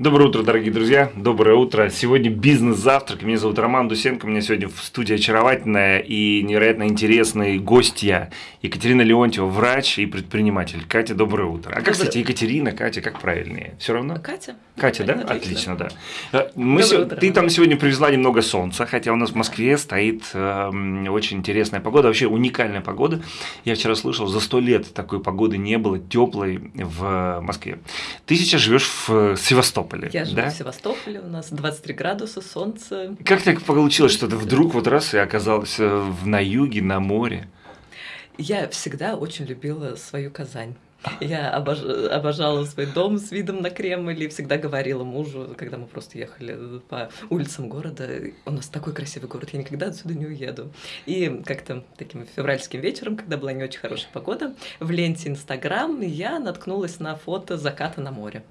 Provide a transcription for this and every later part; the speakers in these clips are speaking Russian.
Доброе утро, дорогие друзья. Доброе утро. Сегодня бизнес-завтрак. Меня зовут Роман Дусенко. У меня сегодня в студии очаровательная и невероятно интересные гостья. Екатерина Леонтьева, врач и предприниматель. Катя, доброе утро. А как, Доброе. кстати, Екатерина, Катя, как правильнее? Все равно? Катя. Катя, да? Отлично. Отлично, да. Э, Мы Доброе утро, Ты там сегодня привезла немного солнца, хотя у нас в Москве стоит эм, очень интересная погода, вообще уникальная погода. Я вчера слышал, за сто лет такой погоды не было теплой в Москве. Ты сейчас живешь в Севастополе, Я живу да? в Севастополе, у нас 23 градуса, солнце. Как так получилось, что ты вдруг вот раз и оказалась э, в- на юге, на море? Я всегда очень любила свою Казань. Я обож- обожала свой дом с видом на Кремль и всегда говорила мужу, когда мы просто ехали по улицам города, у нас такой красивый город, я никогда отсюда не уеду. И как-то таким февральским вечером, когда была не очень хорошая погода, в ленте Инстаграм я наткнулась на фото заката на море.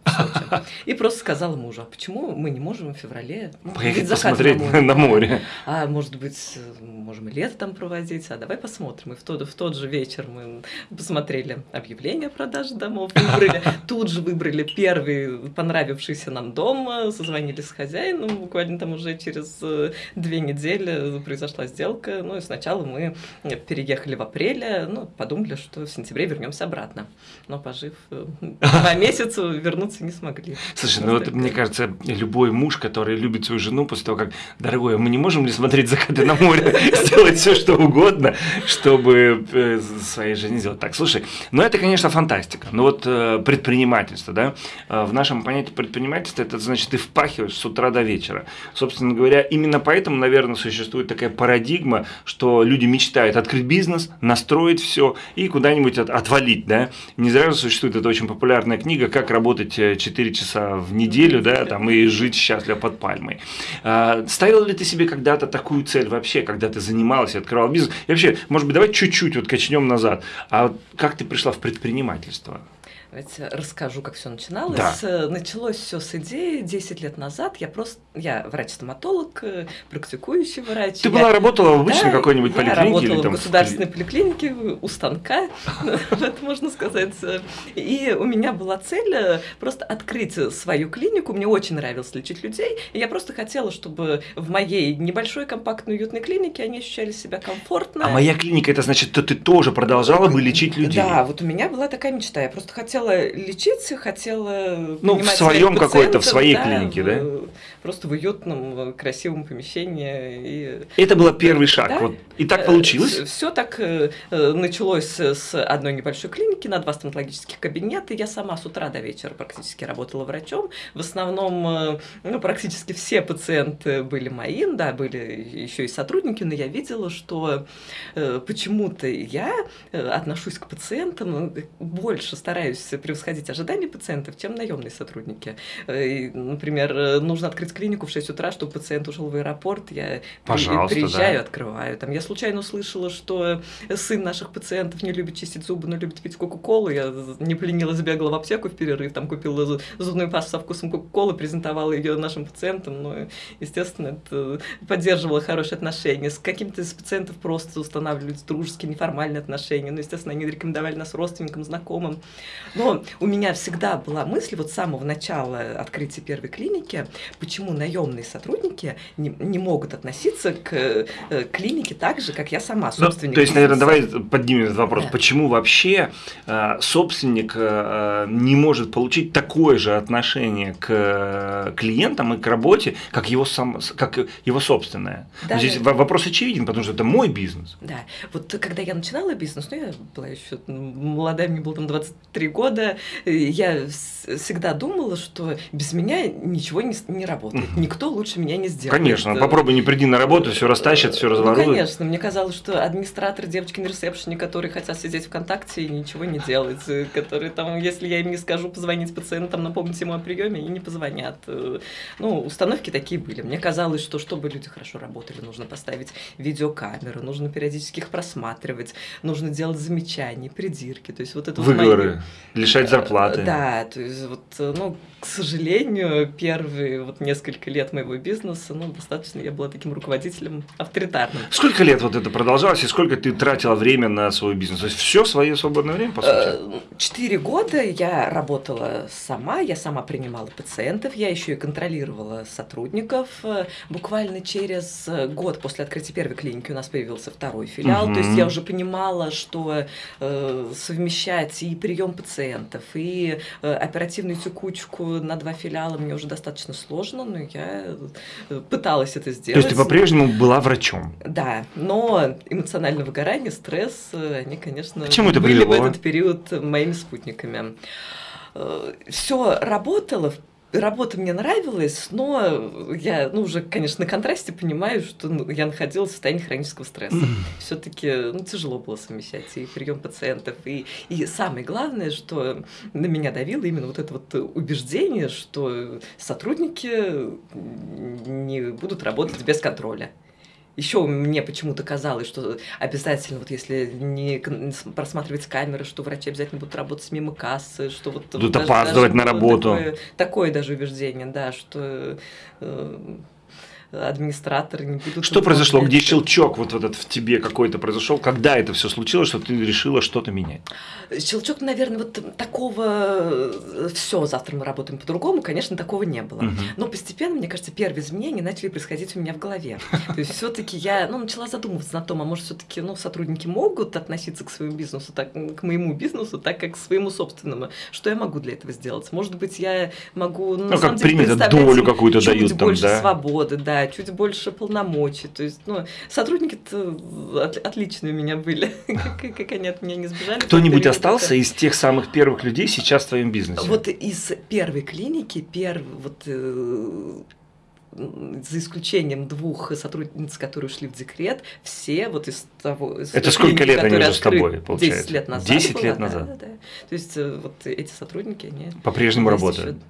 И просто сказала мужу, а почему мы не можем в феврале ну, Поехать посмотреть на, на море. а может быть, можем лето там проводить, а давай посмотрим. И в тот, в тот же вечер мы посмотрели объявление о продаже домов, выбрали, тут же выбрали первый понравившийся нам дом, э, созвонились с хозяином, буквально там уже через э, две недели произошла сделка. Ну и сначала мы э, переехали в апреле, ну, подумали, что в сентябре вернемся обратно. Но пожив два месяца, вернуться не смогли. Слушай, ну вот мне кажется, любой муж, который любит свою жену после того, как, дорогой, а мы не можем ли смотреть закаты на море, сделать все, что угодно, чтобы своей жизни сделать так. Слушай, ну это, конечно, фантастика. Но вот э, предпринимательство, да, э, в нашем понятии предпринимательства, это значит, ты впахиваешь с утра до вечера. Собственно говоря, именно поэтому, наверное, существует такая парадигма, что люди мечтают открыть бизнес, настроить все и куда-нибудь от- отвалить, да. Не зря же существует эта очень популярная книга «Как работать э, 4 часа в неделю, да, там, и жить счастливо под пальмой». Ставил ли ты себе когда-то такую цель вообще, когда ты занималась и открывал бизнес? И вообще, может быть, давай чуть-чуть вот качнем назад. А как ты пришла в предпринимательство? предпринимательства. Давайте расскажу, как все начиналось. Да. Э, Началось все с идеи 10 лет назад. Я просто, я врач-стоматолог, э, практикующий врач. Ты Я- была работала в обычной Да, какой-нибудь я поликлинике работала или там в государственной поликлинике у станка, это можно сказать. И у меня была цель э, просто открыть свою клинику. Мне очень нравилось лечить людей. И я просто хотела, чтобы в моей небольшой, компактной, уютной клинике они ощущали себя комфортно. А моя клиника, это значит, что ты тоже продолжала бы лечить людей? Да, вот у меня была такая мечта. Я просто хотела лечить, хотела Ну, в своем какой-то, в своей да, клинике, да? в- Просто в уютном, красивом помещении. И Это был первый шаг. Да. Вот. И так получилось? Все так э, э, началось с одной небольшой клиники на два стоматологических кабинета. Я сама с утра до вечера практически работала врачом. В основном, э, ну, практически все пациенты были мои, да, были еще и сотрудники, но я видела, что э, почему-то я э, отношусь к пациентам, э, больше стараюсь превосходить ожидания пациентов, чем наемные сотрудники. Э, Например, э, нужно открыть клинику в 6 утра, чтобы пациент ушел в аэропорт. Я Пожалуйста, приезжаю, да. открываю. Там, я случайно услышала, что сын наших пациентов не любит чистить зубы, но любит пить Кока-Колу. Я не поленилась, сбегала в аптеку в перерыв, там купила зу- зубную пасту со вкусом Кока-Колы, презентовала ее нашим пациентам. Ну, естественно, это поддерживало хорошие отношения. С какими-то из пациентов просто устанавливались дружеские, неформальные отношения. Ну, естественно, они рекомендовали нас родственникам, знакомым. Но у меня всегда была мысль, вот с самого начала открытия первой клиники, почему наемные сотрудники не, не могут относиться к э, клинике так же, как я сама, Ну, собственник. то есть, наверное, давай поднимем этот вопрос. Да. Почему вообще э, собственник э, не может получить такое же отношение к э, клиентам и к работе, как его, сам, как его собственное? Да, Здесь да. вопрос очевиден, потому что это мой бизнес. Да, вот когда я начинала бизнес, ну, я была еще молодая, мне было там 23 года, э, я всегда думала, что без меня ничего не, не работает, никто лучше меня не сделает. Конечно, Э, попробуй не приди на работу, все растащат, все разворуют. Ну, конечно, мне казалось, что администраторы, девочки на ресепшене, которые хотят сидеть ВКонтакте и ничего не делать, э, которые там, если я им не скажу позвонить пациентам, напомнить ему о приеме, они не позвонят. Ну, установки такие были. Мне казалось, что чтобы люди хорошо работали, нужно поставить видеокамеры, нужно периодически их просматривать, нужно делать замечания, придирки. То есть вот это вот мои- Выговоры. Лишать зарплаты. Да, то есть вот, ну, к сожалению, первые вот несколько лет моего бизнеса, ну, достаточно я была таким руководителем авторитарным. Сколько лет вот это продолжалось и сколько ты тратила время на свой бизнес? То есть все свое свободное время, по сути? Четыре года я работала сама, я сама принимала пациентов, я еще и контролировала сотрудников. Буквально через год после открытия первой клиники у нас появился второй филиал, угу. то есть я уже понимала, что э, совмещать и прием пациентов, и э, оперативную текучку на два филиала мне уже достаточно сложно, но я э, пыталась это сделать. То есть ты по-прежнему была врачом? Да, но эмоциональное выгорание, стресс, они, конечно, Почему это были привело? в этот период моими спутниками. Э, Все работало, работа мне нравилась, но я, ну, уже, конечно, на контрасте понимаю, что ну, я находилась в состоянии хронического стресса. Все-таки ну, тяжело было совмещать и прием пациентов. И, и самое главное, что на меня давило именно вот это вот убеждение, что сотрудники не будут работать без контроля. Еще мне почему-то казалось, что обязательно, вот если не просматривать камеры, что врачи обязательно будут работать мимо кассы, что вот... Будут опаздывать на работу. Такое, такое даже убеждение, да, что... Э, администраторы не будут... Что произошло? Где щелчок вот этот в тебе какой-то произошел? Когда это все случилось, что ты решила что-то менять? Щелчок, наверное, вот такого все, завтра мы работаем по-другому, конечно, такого не было. Угу. Но постепенно, мне кажется, первые изменения начали происходить у меня в голове. То есть все-таки я ну, начала задумываться на том, а может все-таки ну, сотрудники могут относиться к своему бизнесу, так, к моему бизнесу, так как к своему собственному. Что я могу для этого сделать? Может быть, я могу... Ну, ну как принято, долю какую-то дают там, больше да? свободы, да, чуть больше полномочий. То есть, ну, сотрудники-то от, отличные у меня были, как, как они от меня не сбежали. Кто-нибудь остался из тех самых первых людей сейчас в твоем бизнесе? Вот из первой клиники, первый, вот э, за исключением двух сотрудниц, которые ушли в декрет, все вот из того... Из Это сколько лет они уже с тобой, получается? 10 лет назад. 10 было, лет назад? Да, да, да. То есть э, вот эти сотрудники, они... По-прежнему работают? Еще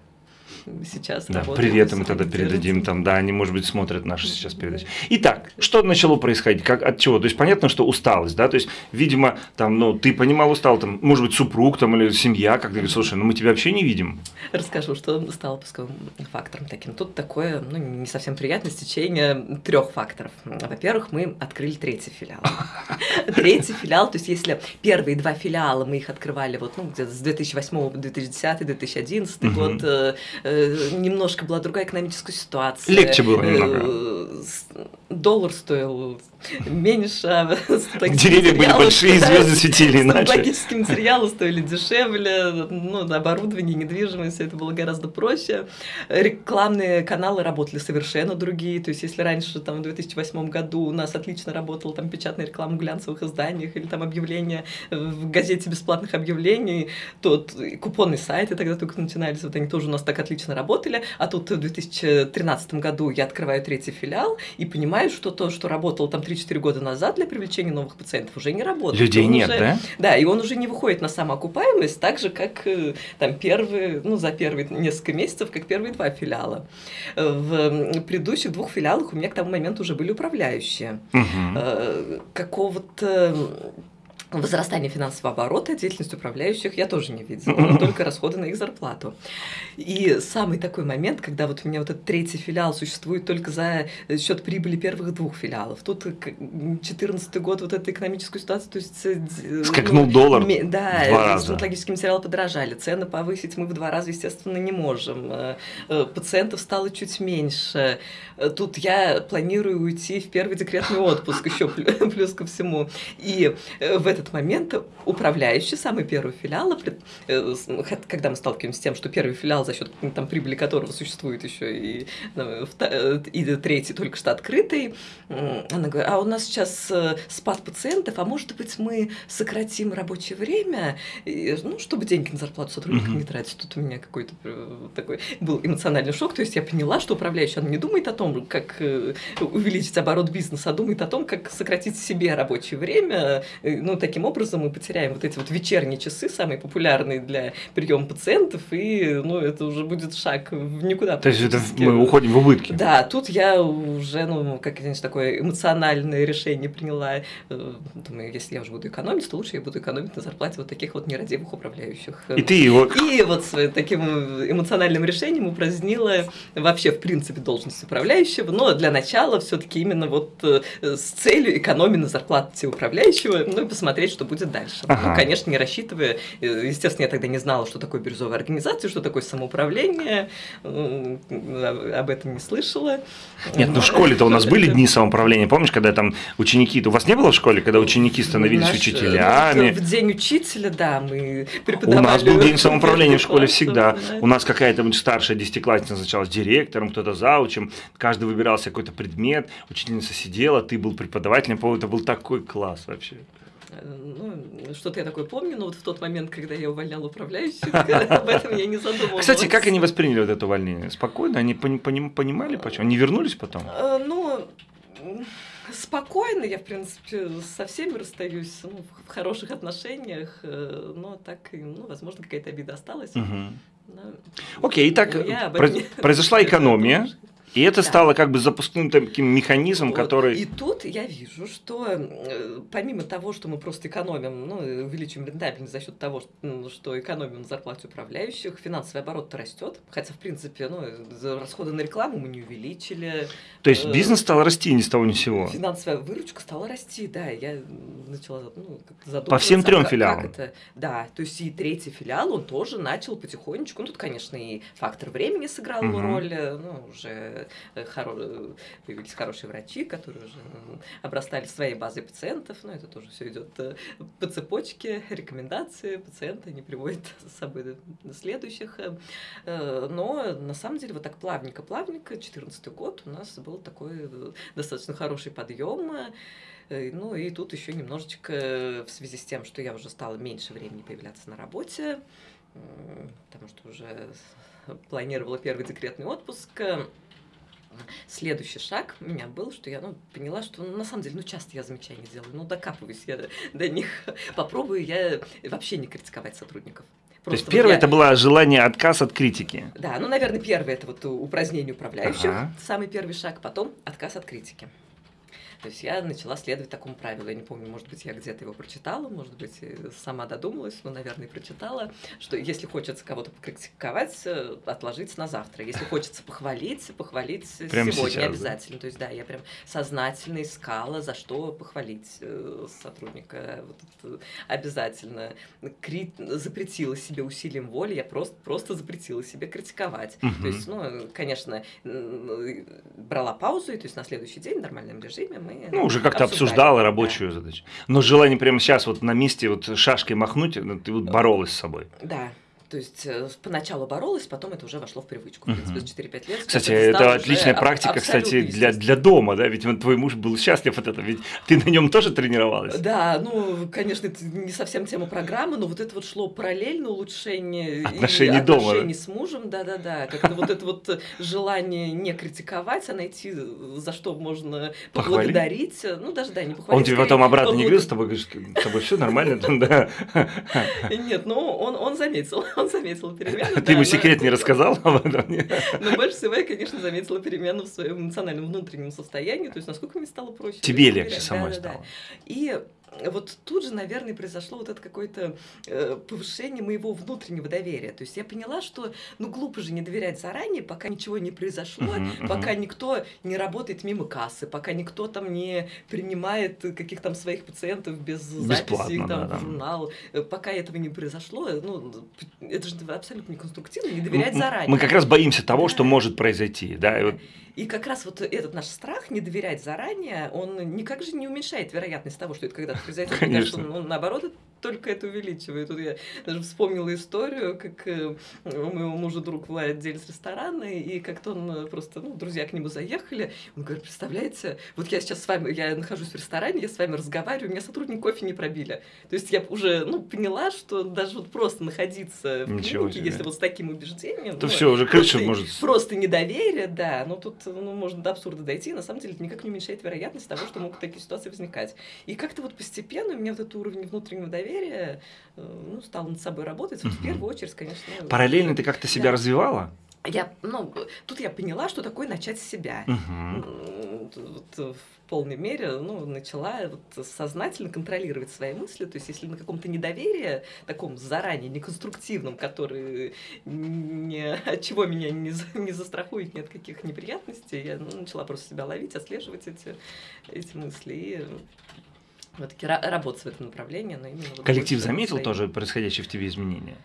сейчас да, Привет им тогда передадим там, да, они, может быть, смотрят наши сейчас передачи. Итак, что начало происходить? Как, от чего? То есть, понятно, что усталость, да, то есть, видимо, там, ну, ты понимал, устал, там, может быть, супруг там или семья, как ты говоришь, слушай, ну, мы тебя вообще не видим. Расскажу, что стало пусковым фактором таким. Тут такое, ну, не совсем приятное стечение трех факторов. Во-первых, мы открыли третий филиал. Третий филиал, то есть, если первые два филиала мы их открывали вот, ну, где-то с 2008 по 2010, 2011 год, Э, немножко была другая экономическая ситуация. Легче было немного. Э, доллар стоил меньше. А Деревья были большие, звезды светили иначе. Стоматологические материалы стоили дешевле, ну, оборудование, недвижимость, это было гораздо проще. Рекламные каналы работали совершенно другие, то есть если раньше, там, в 2008 году у нас отлично работала там печатная реклама в глянцевых изданиях или там объявления в газете бесплатных объявлений, то купонные сайты тогда только начинались, вот они тоже у нас так отлично работали, а тут в 2013 году я открываю третий филиал и понимаю, что то, что работало там 3-4 года назад для привлечения новых пациентов, уже не работает. Людей он нет, уже, да? Да, и он уже не выходит на самоокупаемость, так же, как э, там первые, ну, за первые несколько месяцев, как первые два филиала. В предыдущих двух филиалах у меня к тому моменту уже были управляющие. Угу. Какого-то возрастание финансового оборота, деятельность управляющих я тоже не видела, только расходы на их зарплату. И самый такой момент, когда вот у меня вот этот третий филиал существует только за счет прибыли первых двух филиалов. Тут 2014 год, вот эта экономическая ситуация, то есть... Э, Скакнул ну, доллар Да, стоматологические материалы подорожали, цены повысить мы в два раза, естественно, не можем. Э, э, пациентов стало чуть меньше. Тут я планирую уйти в первый декретный отпуск еще плюс ко всему. И в этот этот момент управляющий самый первый филиал, э, когда мы сталкиваемся с тем, что первый филиал, за счет там, прибыли которого существует еще и, ну, и третий только что открытый, она говорит, а у нас сейчас э, спад пациентов, а может быть мы сократим рабочее время, ну, чтобы деньги на зарплату сотрудников mm-hmm. не тратить. Тут у меня какой-то э, такой был эмоциональный шок, то есть я поняла, что управляющий, он не думает о том, как увеличить оборот бизнеса, а думает о том, как сократить себе рабочее время, ну, таким образом мы потеряем вот эти вот вечерние часы, самые популярные для приема пациентов, и ну, это уже будет шаг в никуда. То есть это мы уходим в убытки. Да, тут я уже, ну, как знаете, такое эмоциональное решение приняла. Э, думаю, если я уже буду экономить, то лучше я буду экономить на зарплате вот таких вот нерадивых управляющих. И ты его... И вот с таким эмоциональным решением упразднила вообще, в принципе, должность управляющего, но для начала все таки именно вот э, с целью экономии на зарплате управляющего, ну и посмотреть, что будет дальше. Ну, ага. Ну, конечно, не рассчитывая, э, естественно, я тогда не знала, что такое бирюзовая организация, что такое самоуправление, об этом не слышала. Нет, ну в школе-то у нас были дни самоуправления, помнишь, когда там ученики, у вас не было в школе, когда ученики становились Наш, учителями? В день учителя, да, мы преподавали. У нас был день самоуправления в школе всегда. У нас какая-то старшая десятиклассница назначалась директором, кто-то заучем, каждый выбирался какой-то предмет, учительница сидела, ты был преподавателем, по это был такой класс вообще. Ну, что-то я такое помню, но вот в тот момент, когда я увольняла управляющих, об этом я не задумывалась. Кстати, как они восприняли вот это увольнение? Спокойно? Они понимали, почему? Они вернулись потом? Э, ну, спокойно, я, в принципе, со всеми расстаюсь, ну, в хороших отношениях, э, но так, ну, возможно, какая-то обида осталась. Угу. Но, Окей, итак, произошла экономия. И это да. стало как бы запускным таким механизмом, вот. который... И тут я вижу, что э, помимо того, что мы просто экономим, ну, увеличиваем рентабельность за счет того, что, что экономим на зарплате управляющих, финансовый оборот растет, хотя, в принципе, ну, расходы на рекламу мы не увеличили. То есть э, бизнес стал расти ни с того ни с сего? Финансовая выручка стала расти, да, я начала ну, задумываться. По всем трем филиалам? это, да, то есть и третий филиал, он тоже начал потихонечку, ну, тут, конечно, и фактор времени сыграл угу. роль, э, ну, уже Э, хоро... появились хорошие врачи, которые уже обрастали своей базой пациентов, но это тоже все идет э, по цепочке, рекомендации пациента не приводят с собой следующих. Э, но на самом деле вот так плавненько-плавненько, 2014 год у нас был такой достаточно хороший подъем. Ну и тут еще немножечко в связи с тем, что я уже стала меньше времени появляться на работе, потому что уже планировала первый декретный отпуск, Следующий шаг у меня был, что я ну, поняла, что ну, на самом деле, ну часто я замечания делаю, ну докапываюсь я до них, попробую я вообще не критиковать сотрудников. Просто То есть первое я... это было желание отказ от критики. Да, ну, наверное, первое это вот упразднение управляющих, ага. самый первый шаг, потом отказ от критики. То есть я начала следовать такому правилу. Я не помню, может быть, я где-то его прочитала, может быть, сама додумалась, но, наверное, прочитала, что если хочется кого-то покритиковать, э, отложить на завтра. Если хочется похвалить, похвалить прямо сегодня сейчас, обязательно. Да? То есть, да, я прям сознательно искала, за что похвалить э, сотрудника. Вот обязательно. Кри... Запретила себе усилием воли, я просто, просто запретила себе критиковать. Угу. То есть, ну, конечно, брала паузу, и то есть на следующий день в нормальном режиме мы ну, уже как-то обсуждала рабочую да. задачу. Но желание прямо сейчас вот на месте вот шашкой махнуть, ну, ты вот боролась с собой. Да, то есть э, поначалу боролась, потом это уже вошло в привычку. В принципе, 4-5 лет. Кстати, это отличная практика, кстати, для, для дома, да? Ведь вот твой муж был счастлив от этого, ведь ты на нем тоже тренировалась. Да, ну, конечно, это не совсем тема программы, но вот это вот шло параллельно улучшение отношений дома. Отношений с мужем, да-да-да. Как вот это вот желание не критиковать, а найти, за что можно поблагодарить. Ну, даже, да, не похвалить. Он тебе потом обратно не говорил с тобой, говоришь, с тобой все нормально? Да. Нет, ну, он, он заметил он заметил перемену. Ты ему секрет не рассказал об этом? Но больше всего я, конечно, заметила перемену в своем эмоциональном внутреннем состоянии, то есть насколько мне стало проще. Тебе легче самой стало. И вот тут же, наверное, произошло вот это какое-то э, повышение моего внутреннего доверия. То есть я поняла, что ну глупо же не доверять заранее, пока ничего не произошло, uh-huh, uh-huh. пока никто не работает мимо кассы, пока никто там не принимает каких там своих пациентов без записи их там да, в журнал. Э, пока этого не произошло, ну это же абсолютно неконструктивно, не доверять заранее. Мы как раз боимся того, да. что может произойти, да. И вот и как раз вот этот наш страх не доверять заранее, он никак же не уменьшает вероятность того, что это когда-то произойдет. Конечно. Кажется, он, наоборот, только это увеличивает. Тут я даже вспомнила историю, как э, у моего мужа друг владелец ресторана, и как-то он э, просто, ну, друзья к нему заехали, он говорит, представляете, вот я сейчас с вами, я нахожусь в ресторане, я с вами разговариваю, меня сотрудник кофе не пробили. То есть я уже, ну, поняла, что даже вот просто находиться в Ничего клинике, себе. если вот с таким убеждением, То ну, все, уже крыша просто- может... Просто недоверие, да, но тут ну, можно до абсурда дойти, на самом деле это никак не уменьшает вероятность того, что могут такие ситуации возникать. И как-то вот постепенно у меня вот этот уровень внутреннего доверия э, ну, стал над собой работать. Вот в первую очередь, конечно. Параллельно ты как-то себя Да. развивала? Я, ну, тут я поняла, что такое начать с себя. М, Вот, э, в полной мере ну, начала вот сознательно контролировать свои мысли. То есть, если на каком-то недоверии, таком заранее неконструктивном, который не, от чего меня не, не застрахует ни от каких неприятностей, я ну, начала просто себя ловить, отслеживать эти, эти мысли и все-таки работать в этом направлении. Но именно вот Коллектив заметил свои- тоже происходящие в тебе изменения?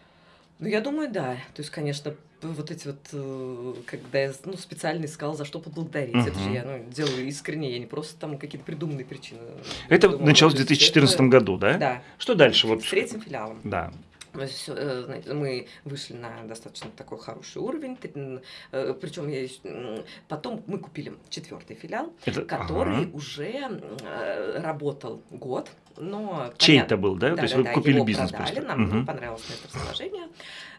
ну, я думаю, да. То есть, конечно, вот эти вот, э, когда я ну, специально искала, за что поблагодарить. Это же я ну, делаю искренне, я не просто там какие-то придуманные причины. Это придумала. началось в То есть 2014 это- году, да? Да, Что дальше? Вот с третьим филиалом. Да. Мы, э, мы вышли на достаточно такой хороший уровень, причем я ещё, м, потом мы купили четвертый филиал, Это, который ага. уже э, работал год, но Чей понятно- это был, да? То есть да, вы да, купили его бизнес продали, просто. нам Мгм. понравилось на это расположение.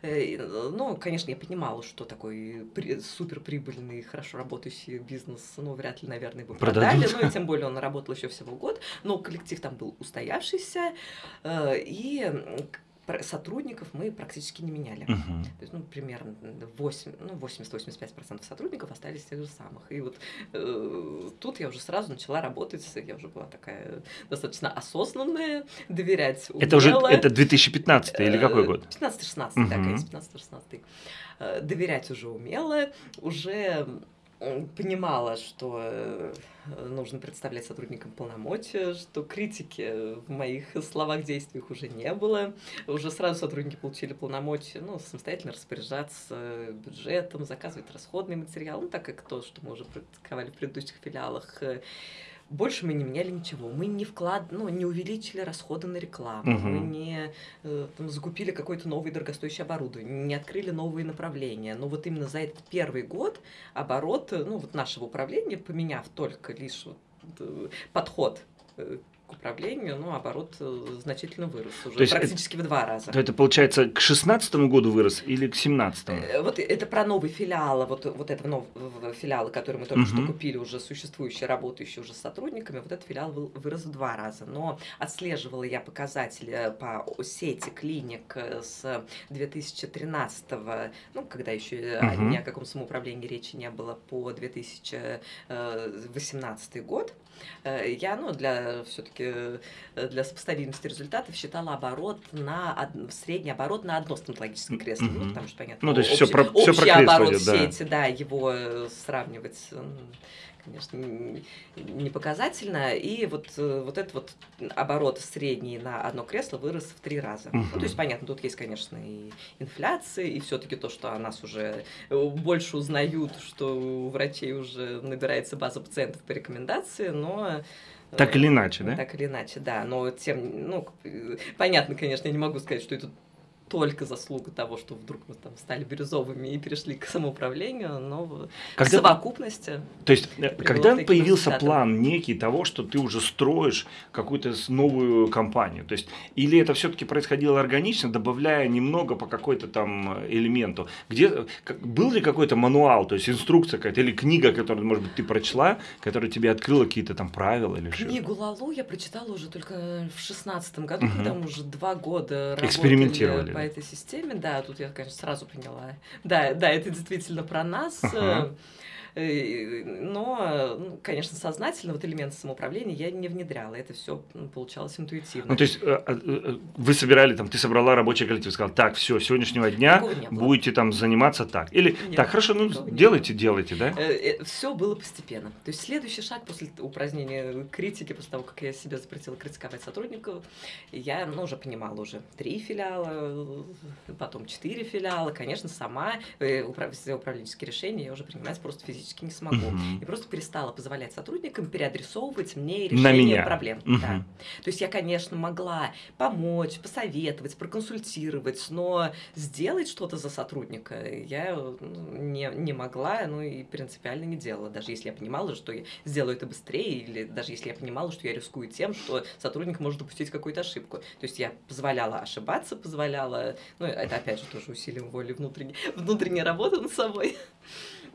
Э, и, Но, конечно, я понимала, что такой при- суперприбыльный, хорошо работающий бизнес, ну, вряд ли, наверное, бы продали. Продадут. Ну, и тем более он работал еще всего год. Но коллектив там был устоявшийся, э, и сотрудников мы практически не меняли. Мгм. То есть, ну, примерно 8, ну, 80-85% сотрудников остались тех же самых. И вот э, тут я уже сразу начала работать, я уже была такая достаточно осознанная, доверять Это уже умела. это 2015 или какой год? 15-16, да, Мгм. конец 15-16. Э, Доверять уже умела, уже понимала, что э, нужно представлять сотрудникам полномочия, что критики в моих словах, действиях уже не было. Уже сразу сотрудники получили полномочия ну, самостоятельно распоряжаться бюджетом, заказывать расходный материал, ну, так как то, что мы уже практиковали в предыдущих филиалах. Больше мы не меняли ничего. Мы не вклад, ну, не увеличили расходы на рекламу, Мгм. мы не э, там, закупили какое-то новое дорогостоящее оборудование, не открыли новые направления. Но вот именно за этот первый год оборот, э, ну, вот нашего управления, поменяв только лишь вот, э, подход э, к управлению, ну, оборот э, значительно вырос уже То есть это- практически в два раза. То это получается к 16 году вырос или к 17 Э, Вот это про новый филиал, вот, вот этого нового филиала, который мы только что Мгм. купили, уже существующий, работающий уже с сотрудниками, вот этот филиал вырос в два раза. Но отслеживала я показатели э, по сети клиник с 2013, ну, когда еще Мгм. ни о каком самоуправлении речи не было, по 2018 год. Я, ну, для все-таки для сопоставимости результатов считала оборот на средний оборот на одно стоматологическое кресло, ну, Мгм. потому что понятно. Ну, то есть общий- всё про- про общий кресло оборот идет, да. сети, да, его э, сравнивать, м, конечно, н- не показательно. И вот э, вот этот вот оборот средний на одно кресло вырос в три раза. Ну, Мгм. то есть понятно, тут есть, конечно, и инфляция, и все-таки то, что о нас уже э, больше узнают, что у врачей уже набирается база пациентов по рекомендации, но э, Так или иначе, да? так или иначе, да. Но тем, ну, э, понятно, конечно, я не могу сказать, что это только заслуга того, что вдруг мы там стали бирюзовыми и перешли к самоуправлению, но в Когда- совокупности. То есть, э, когда к появился результатам. план некий того, что ты уже строишь какую-то новую компанию? То есть, или это все-таки происходило органично, добавляя немного по какой-то там э, элементу? Где, э, как- был ли какой-то мануал, то есть инструкция какая-то, или книга, которую, может быть, ты прочла, которая тебе открыла какие-то там правила или что? Книгу Лалу я прочитала уже только в шестнадцатом году, Мгм. когда мы уже два года работали Экспериментировали, по этой системе. Да, тут я, конечно, сразу поняла. Да, да, это действительно про нас. Ага. Э, Но, ну, конечно, сознательно вот элементы самоуправления я не внедряла. Это все получалось интуитивно. Ну, то есть, э, э, вы собирали, там, ты собрала рабочий коллектив, сказал, так, все, с сегодняшнего дня будете там заниматься так. Или, Нет, так, хорошо, ну, делайте, делайте, да? Все было постепенно. То есть следующий шаг после упразднения критики, после того, как я себе запретила критиковать сотрудников, я ну, уже понимала уже три филиала, потом четыре филиала, конечно, сама все управленческие решения я уже принимать просто физически не смогу. Мгм. И просто перестала позволять сотрудникам переадресовывать мне На решение меня. проблем. Мгм. Да. То есть я, конечно, могла помочь, посоветовать, проконсультировать, но сделать что-то за сотрудника я ну, не, не могла, ну и принципиально не делала, даже если я понимала, что я сделаю это быстрее, или даже если я понимала, что я рискую тем, что сотрудник может допустить какую-то ошибку. То есть я позволяла ошибаться, позволяла, ну это опять же тоже усилием воли внутренней, внутренняя работа над собой.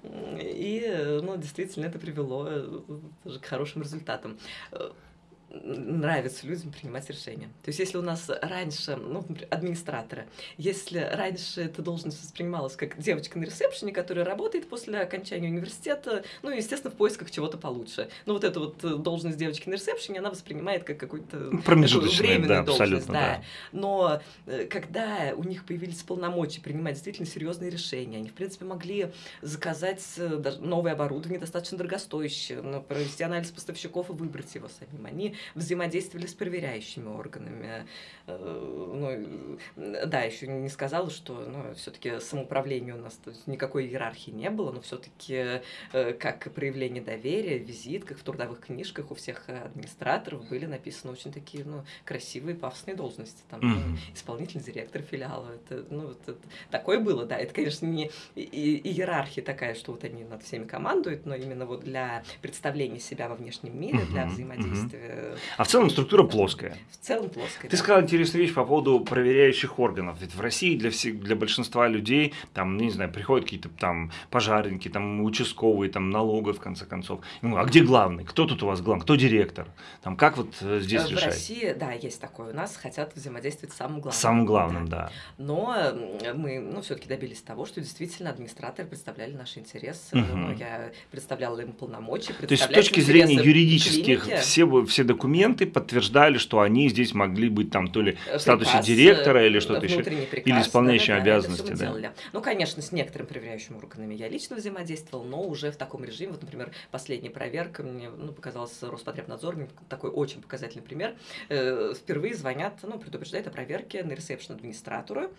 И, ну, действительно, это привело э, тоже к хорошим результатам. Нравится людям принимать решения. То есть, если у нас раньше, ну, администраторы, если раньше эта должность воспринималась как девочка на ресепшене, которая работает после окончания университета, ну, естественно, в поисках чего-то получше. Ну, вот эта вот э, должность девочки на ресепшене, она воспринимает как какую-то Ну, временную да, должность, абсолютно, да. но э, когда у них появились полномочия принимать действительно серьезные решения, они, в принципе, могли заказать э, даже новое оборудование, достаточно дорогостоящее, но провести анализ поставщиков и выбрать его самим. Они взаимодействовали с проверяющими органами. Э, Ну, э, да, еще не сказала, что ну, все-таки самоуправление у нас никакой иерархии не было, но все-таки как проявление доверия, в визитках, в трудовых книжках у всех администраторов были написаны очень такие ну, красивые пафосные должности. Там, Мгм. исполнительный директор филиала. Это, ну, это- такое было, да. Это, конечно, не и- и- иерархия такая, что вот они над всеми командуют, но именно вот для представления себя во внешнем мире, для Мгм, взаимодействия А в целом структура плоская. в целом плоская. Ты да. сказал интересную вещь по поводу проверяющих органов. Ведь в России для, всех, для большинства людей, там, ну, не знаю, приходят какие-то там пожарники, там, участковые, там, налоговые, в конце концов. Ну, а где главный? Кто тут у вас главный? Кто директор? Там, как вот э, здесь В решать? России, да, есть такое. У нас хотят взаимодействовать с самым главным. Самым главным, Да. да. Но мы, ну, все-таки добились того, что действительно администраторы представляли наши интересы. Ну, я представляла им полномочия. То есть с точки зрения юридических клиники. все, все документы подтверждали, что они здесь могли быть там то ли Э, в статусе приказ, директора или э, что-то еще. приказ, или исполняющим всё обязанности, да. делали. Ну, конечно, с некоторыми проверяющими органами я лично взаимодействовал, но уже в таком режиме. Вот, например, последняя проверка мне ну, показалась Роспотребнадзор, такой очень показательный пример. Э, Впервые звонят, ну, предупреждают о проверке на ресепшн администратору.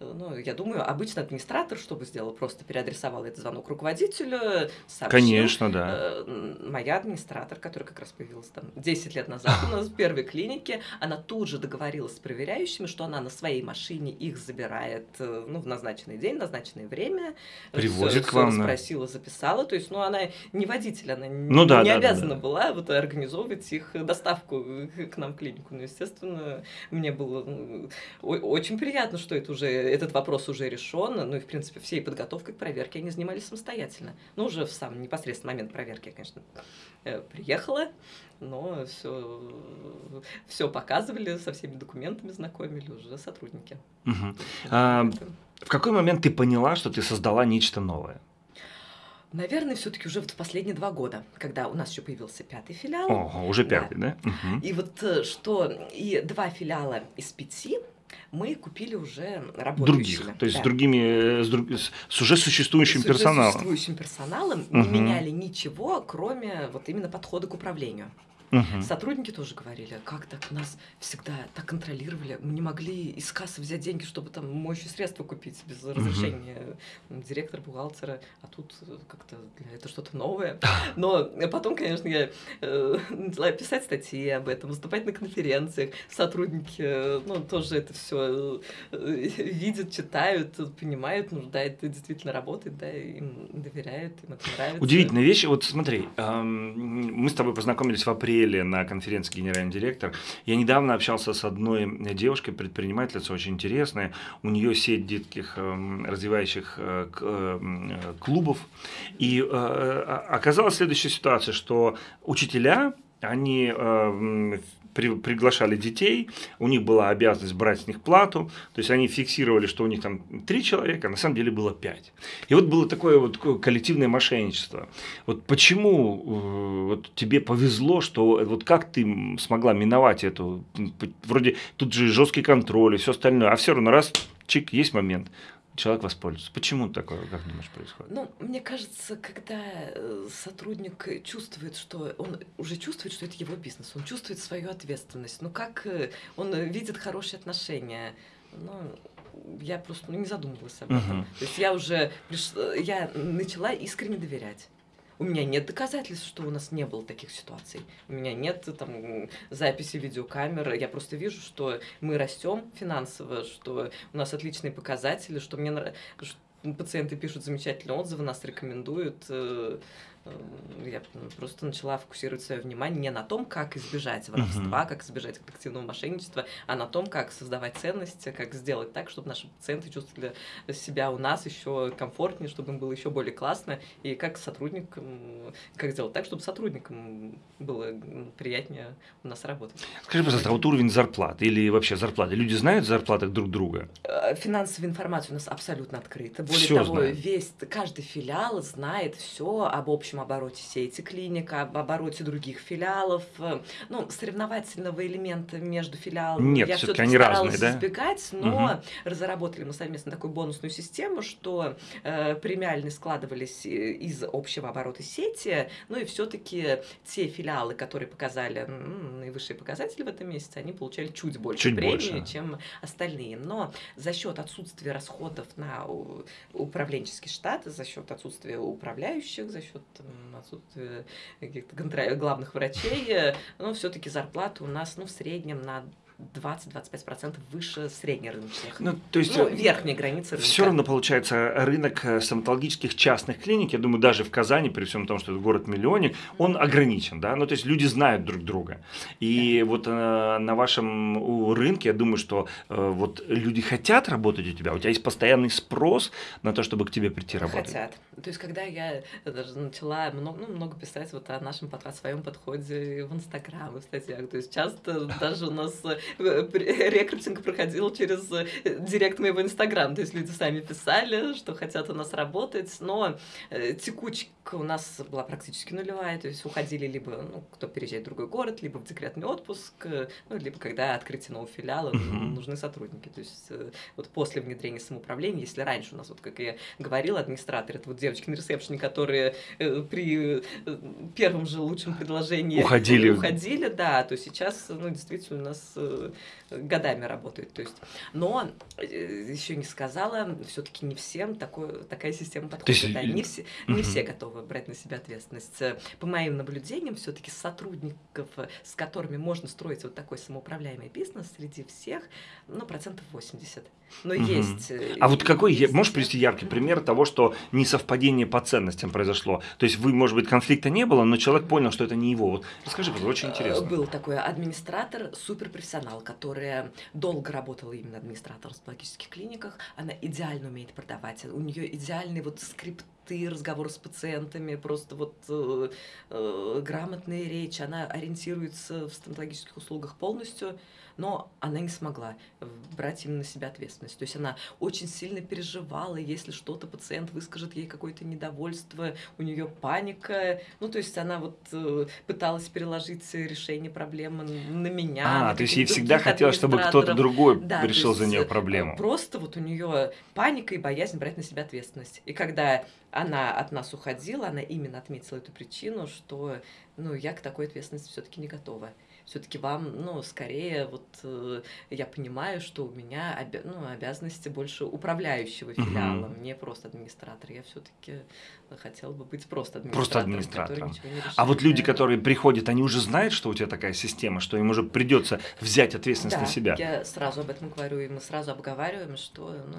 Э, Ну, я думаю, обычно администратор что бы сделал? Просто переадресовал этот звонок руководителю, сообщил. Конечно, да. Э, Моя администратор, которая как раз появилась там 10 лет назад у нас в первой клинике, она тут же договорилась с проверяющими, что она на своей машине их забирает э, ну, в назначенный день, в назначенное время. Привозит Всё- к вам, всё да. расспросила, записала. То есть, ну, она не водитель, она Ну да, не да, да, обязана да. была вот организовывать их доставку к нам в клинику. Ну, естественно, мне было ну, очень приятно, что это уже, этот вопрос уже решен. Ну и, в принципе, всей подготовкой к проверке они занимались самостоятельно. Ну, уже в сам непосредственный момент проверки я, конечно, э, приехала, но все, все показывали, со всеми документами знакомили уже сотрудники. Мгм. А, В какой момент ты поняла, что ты создала нечто новое? Наверное, все-таки уже вот в последние два года, когда у нас еще появился пятый филиал. Ого, уже Да. пятый, да? Мгм. И вот э, что и два филиала из пяти мы купили уже работающими. Других, то есть Да. с другими, э, с, друг- с- с уже существующим С уже персоналом. существующим персоналом не Мгм. меняли ничего, кроме вот именно подхода к управлению. Мгм. Сотрудники тоже говорили, как так нас всегда так контролировали, мы не могли из кассы взять деньги, чтобы там моющие средства купить без разрешения м, директора, бухгалтера, а тут э, как-то это что-то новое. Но потом, конечно, я э, начала писать статьи об этом, выступать на конференциях, сотрудники, э, ну, тоже это все видят, читают, понимают, ну, да, это действительно работает, да, им доверяют, им это нравится. Удивительная вещь. Вот смотри, эм, мы с тобой познакомились в апреле на конференции генеральный директор. Я недавно общался с одной девушкой, предпринимательницей, очень интересная. У нее сеть детских эм, развивающих э, эм, э, клубов. И э, э, оказалась следующая ситуация, что учителя, они при- приглашали детей, у них была обязанность брать с них плату, то есть они фиксировали, что у них там три человека, а на самом деле было пять. И вот было такое вот такое коллективное мошенничество. Вот почему э, вот тебе повезло, что вот как ты смогла миновать эту, вроде тут же жесткий контроль и все остальное, а все равно раз, чик, есть момент, человек воспользуется. Почему такое, как думаешь, происходит? Ну, мне кажется, когда э, сотрудник чувствует, что он уже чувствует, что это его бизнес, он чувствует свою ответственность. Ну, как э, он э, видит хорошие отношения. Ну, я просто ну, не задумывалась об этом. Мгм. То есть я уже приш... я начала искренне доверять. У меня нет доказательств, что у нас не было таких ситуаций. У меня нет там записи видеокамеры. Я просто вижу, что мы растем финансово, что у нас отличные показатели, что мне нрав- что пациенты пишут замечательные отзывы, нас рекомендуют. Я просто начала фокусировать свое внимание не на том, как избежать воровства, как избежать коллективного мошенничества, а на том, как создавать ценности, как сделать так, чтобы наши пациенты чувствовали себя у нас еще комфортнее, чтобы им было еще более классно, и как сотрудникам, как сделать так, чтобы сотрудникам было приятнее у нас работать. Скажи, пожалуйста, а вот уровень зарплат или вообще зарплаты, люди знают зарплаты друг друга? Э, Финансовая информация у нас абсолютно открыта. Более Всё того, знает. весь каждый филиал знает все об общем обороте сети клиник, об обороте других филиалов. Э, Ну, соревновательного элемента между филиалами Нет, я все-таки разные, старалась да? избегать, но Мгм. разработали мы совместно такую бонусную систему, что э, премиальные складывались э, из общего оборота сети, ну и все-таки те филиалы, которые показали м, наивысшие показатели в этом месяце, они получали чуть больше Чуть премии, больше. чем остальные. Но за счет отсутствия расходов на управленческий штат, за счет отсутствия управляющих, за счет м, отсутствия каких-то контра- главных врачей, э, ну, все-таки зарплаты у нас, ну, в среднем на 20-25% выше среднерыночных. Ну, то есть Ну, верхняя граница рынка. все равно получается рынок э, стоматологических частных клиник, я думаю, даже в Казани, при всем том, что это город-миллионник, он ограничен, да, ну то есть люди знают друг друга. И вот э, на вашем рынке, я думаю, что э, вот люди хотят работать у тебя, у тебя есть постоянный спрос на то, чтобы к тебе прийти работать. Хотят. То есть, когда я даже начала много, ну, много писать вот о нашем о своем подходе в Инстаграм и в статьях, то есть часто даже у нас э, рекрутинг проходил через э, директ моего Инстаграм, то есть люди сами писали, что хотят у нас работать, но э, текучка у нас была практически нулевая, то есть уходили либо, ну, кто переезжает в другой город, либо в декретный отпуск, э, ну, либо когда открытие нового филиала, Мгм. нужны сотрудники, то есть э, вот после внедрения самоуправления, если раньше у нас, вот как я говорила, администраторы, это вот девочки на ресепшене, которые э, при э, первом же лучшем предложении Уходили. уходили, да, то сейчас, ну, действительно, у нас э, годами работает, то есть, но еще не сказала, все-таки не всем такое, такая система подходит, есть, да, э, не все, не все готовы брать на себя ответственность. Э, По моим наблюдениям, все-таки сотрудников, э, с которыми можно строить вот такой самоуправляемый бизнес, среди всех, ну, процентов 80. Но Мгм. есть... э, А вот какой, есть- можешь привести яркий пример того, что несовпадение по ценностям произошло? То есть вы, может быть, конфликта не было, но человек понял, что это не его. Вот расскажи, пожалуйста, очень Э, интересно. Был такой администратор, суперпрофессионал, которая долго работала именно администратором в стоматологических клиниках. Она идеально умеет продавать. У нее идеальные вот скрипты, разговоры с пациентами, просто вот э, э, грамотная речь. Она ориентируется в стоматологических услугах полностью, но она не смогла брать именно на себя ответственность. То есть она очень сильно переживала, если что-то пациент выскажет ей какое-то недовольство, у нее паника. Ну, то есть она вот э, пыталась переложить решение проблемы на меня. А, на то есть ей всегда хотелось, чтобы кто-то другой Да, решил за нее э, проблему. Просто вот у нее паника и боязнь брать на себя ответственность. И когда она от нас уходила, она именно отметила эту причину, что ну, я к такой ответственности все-таки не готова. Все-таки вам, ну, скорее, вот э, я понимаю, что у меня обя- ну, обязанности больше управляющего филиала, не просто администратор. Я все-таки хотела бы быть просто Просто администратором. администратором. который ничего не А вот решает, люди, да. которые приходят, они уже знают, что у тебя такая система, что им уже придется взять ответственность Да, на себя. я сразу об этом говорю, и мы сразу обговариваем, что ну,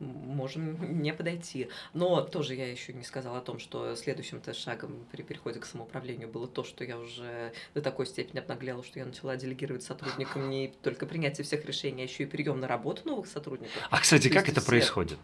можем не подойти. Но тоже я еще не сказала о том, что следующим-то шагом при переходе к самоуправлению было то, что я уже до такой степени обнаглела, что я начала делегировать сотрудникам не только принятие всех решений, а еще и прием на работу новых сотрудников. А, кстати, То как это все- происходит?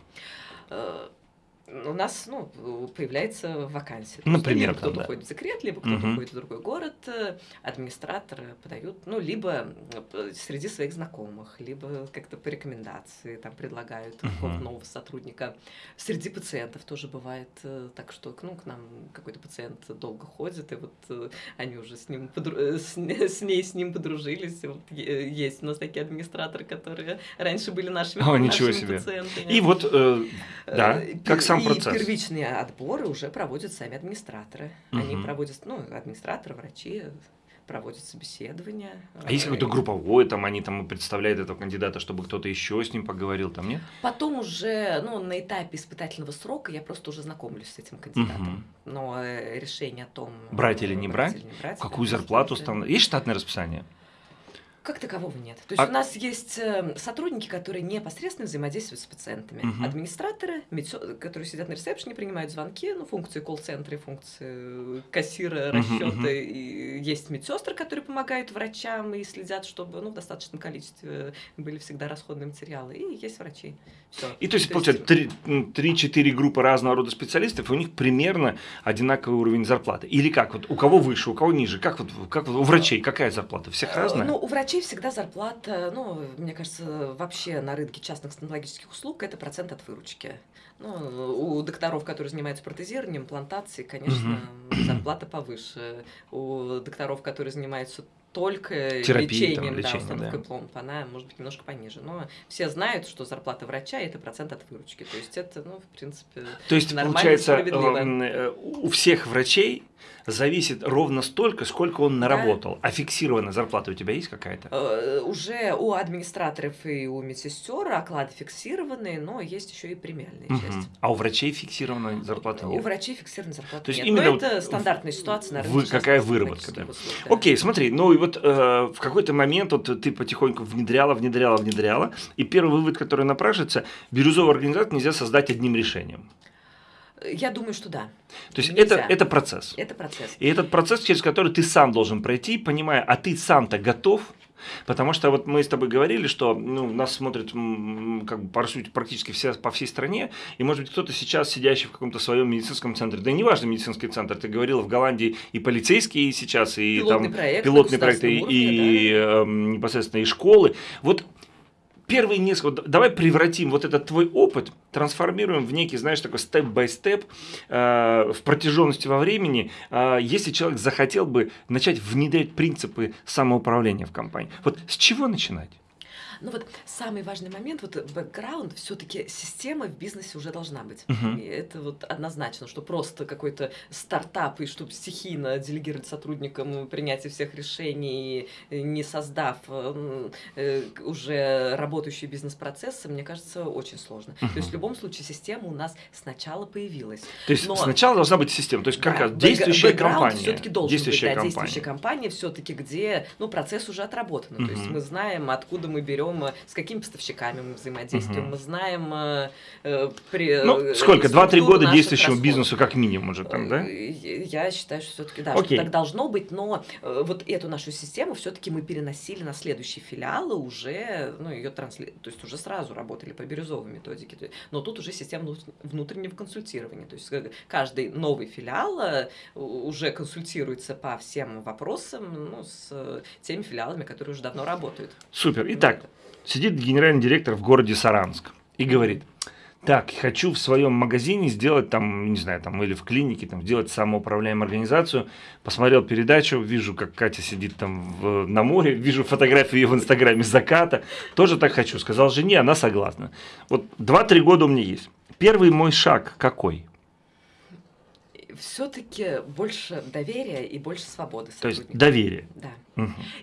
У нас ну, появляется вакансия. Например, кто-то да. уходит в декрет, либо кто-то Мгм. уходит в другой город, э, администраторы подают, ну, либо э, среди своих знакомых, либо как-то по рекомендации там предлагают какого-то нового сотрудника. Среди пациентов тоже бывает э, так, что ну, к нам какой-то пациент долго ходит, и вот они уже с ним подру- с, с ней с ним подружились. И Вот есть у нас такие администраторы, которые раньше были нашими, О, ничего нашими себе. пациентами. И вот, э, да, как пер- сам и процесс. первичные отборы уже проводят сами администраторы. Они Мгм. проводят, ну, администраторы, врачи, проводят собеседования. А есть какой-то групповой, там они там представляют этого кандидата, чтобы кто-то еще с ним поговорил, там нет? Потом уже, ну, на этапе испытательного срока я просто уже знакомлюсь с этим кандидатом. Угу. Но э, решение о том... Брать или не брать? Или не брать Какую зарплату станут? Есть штатное расписание? Как такового нет. То есть а... у нас есть э, сотрудники, которые непосредственно взаимодействуют с пациентами. Угу. Администраторы, медсё... которые сидят на ресепшене, принимают звонки, ну, функции колл-центра, функции кассира, расчета. Угу, угу. И есть медсестры, которые помогают врачам и следят, чтобы ну, в достаточном количестве были всегда расходные материалы. И есть врачи. Все. И то есть, то получается, есть... 3-4 группы разного рода специалистов, и у них примерно одинаковый уровень зарплаты. Или как? Вот у кого выше, у кого ниже? Как вот, как вот у врачей какая зарплата? Всех э, разная? Ну, у врачей врачей всегда зарплата, ну, мне кажется, вообще на рынке частных стоматологических услуг это процент от выручки. Ну, у докторов, которые занимаются протезированием, имплантацией, конечно, угу. зарплата повыше. У докторов, которые занимаются только Терапии, лечением, там, лечение, да, установкой да. пломб, она может быть немножко пониже. Но все знают, что зарплата врача это процент от выручки. То есть это, ну, в принципе, То есть, получается, э, у всех врачей зависит ровно столько, сколько он наработал. Да. А фиксированная зарплата у тебя есть какая-то? Э, уже у администраторов и у медсестер оклады фиксированные, но есть еще и премиальная угу. часть. А у врачей фиксированная зарплата нет? У врачей фиксированная зарплата То есть нет. Именно но это стандартная ситуация, наверное. Вы, какая выработка, да. Услуг, да. Окей, смотри, ну и вот э, в какой-то момент вот ты потихоньку внедряла, внедряла, внедряла, и первый вывод, который напрашивается, бирюзовую организацию нельзя создать одним решением. Я думаю, что да. То есть это, это процесс. Это процесс. И этот процесс, через который ты сам должен пройти, понимая, а ты сам-то готов, Потому что вот мы с тобой говорили, что ну, нас смотрят как бы, по сути, практически все, по всей стране, и может быть кто-то сейчас сидящий в каком-то своем медицинском центре, да неважно медицинский центр, ты говорил в Голландии и полицейские сейчас, и пилотный там проект, пилотные проекты, и, уровне, и да. э, непосредственно и школы. Вот первые несколько, давай превратим вот этот твой опыт, трансформируем в некий, знаешь, такой степ-бай-степ э, в протяженности во времени, э, если человек захотел бы начать внедрять принципы самоуправления в компании. Вот с чего начинать? Ну вот самый важный момент, вот бэкграунд, все-таки система в бизнесе уже должна быть. Uh-huh. И это вот однозначно, что просто какой-то стартап, и чтобы стихийно делегировать сотрудникам принятие всех решений, не создав э, уже работающие бизнес-процессы, мне кажется, очень сложно. Uh-huh. То есть в любом случае система у нас сначала появилась. То есть Но... сначала должна быть система, то есть как да, действующая компания. все-таки должен действующая быть, да, компания. действующая компания все-таки, где ну, процесс уже отработан. Uh-huh. То есть мы знаем, откуда мы берем берем, с какими поставщиками мы взаимодействуем, угу. мы знаем э, э при, Ну, э, сколько? Два-три года действующему расходов. бизнесу как минимум уже там, да? Э, я считаю, что все-таки да, Окей. что так должно быть, но вот эту нашу систему все-таки мы переносили на следующие филиалы уже, ну, ее трансли... то есть уже сразу работали по бирюзовой методике, но тут уже система внутреннего консультирования, то есть каждый новый филиал уже консультируется по всем вопросам ну, с теми филиалами, которые уже давно работают. Супер. Итак, вот сидит генеральный директор в городе Саранск и говорит, так, хочу в своем магазине сделать там, не знаю, там или в клинике, там сделать самоуправляемую организацию. Посмотрел передачу, вижу, как Катя сидит там в, на море, вижу фотографию ее в Инстаграме заката. Тоже так хочу. Сказал жене, она согласна. Вот 2-3 года у меня есть. Первый мой шаг какой? Все-таки больше доверия и больше свободы. То есть доверие. Да.